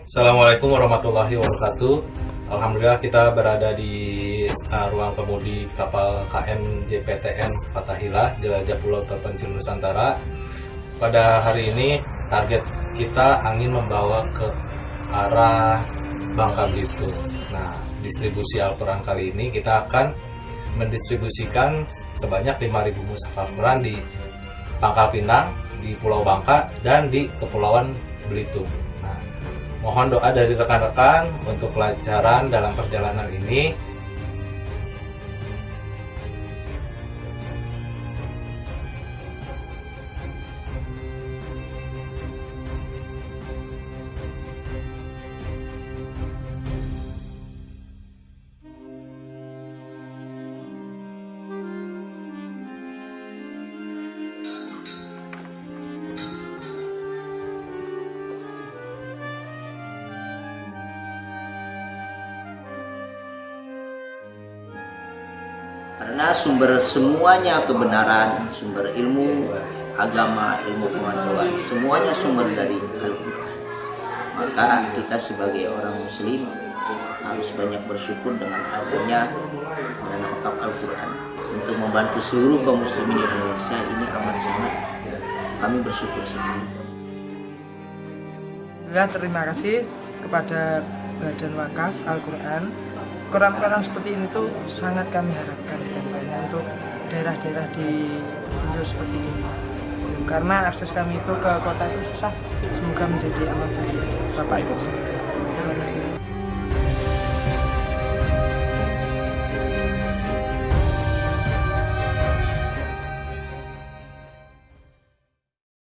Assalamualaikum warahmatullahi wabarakatuh. Alhamdulillah kita berada di uh, ruang kemudi kapal KM JPTN Fatahillah Jelajah Pulau Terpencil Nusantara. Pada hari ini target kita angin membawa ke arah Bangka Belitung. Nah, distribusi Al-Quran kali ini kita akan mendistribusikan sebanyak 5.000 mushaf Al-Quran di Pangkal Pinang, di Pulau Bangka, dan di Kepulauan Belitung. Mohon doa dari rekan-rekan untuk kelancaran dalam perjalanan ini. Karena sumber semuanya kebenaran, sumber ilmu agama, ilmu pengetahuan, semuanya sumber dari Al-Quran. Maka kita sebagai orang Muslim harus banyak bersyukur dengan adanya dan lengkap Al-Quran untuk membantu seluruh kaum muslimin di Indonesia ini amat sangat kami bersyukur sekali. Alhamdulillah terima kasih kepada Badan Wakaf Al-Quran Quran-Quran seperti ini tuh sangat kami harapkan tentunya untuk daerah-daerah di terpencil seperti ini. Karena akses kami itu ke kota itu susah. Semoga menjadi aman saja Bapak Ibu terima kasih